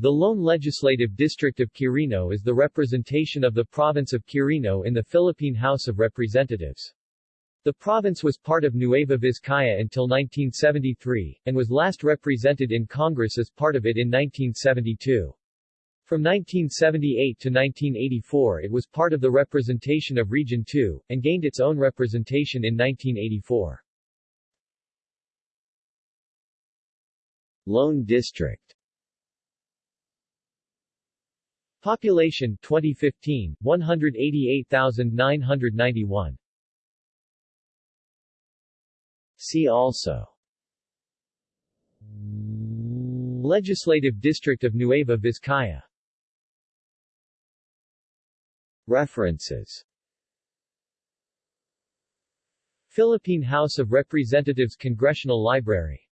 The lone legislative district of Quirino is the representation of the province of Quirino in the Philippine House of Representatives. The province was part of Nueva Vizcaya until 1973, and was last represented in Congress as part of it in 1972. From 1978 to 1984 it was part of the representation of Region 2, and gained its own representation in 1984. Lone District Population 2015 188,991 See also. Legislative District of Nueva Vizcaya. References. Philippine House of Representatives Congressional Library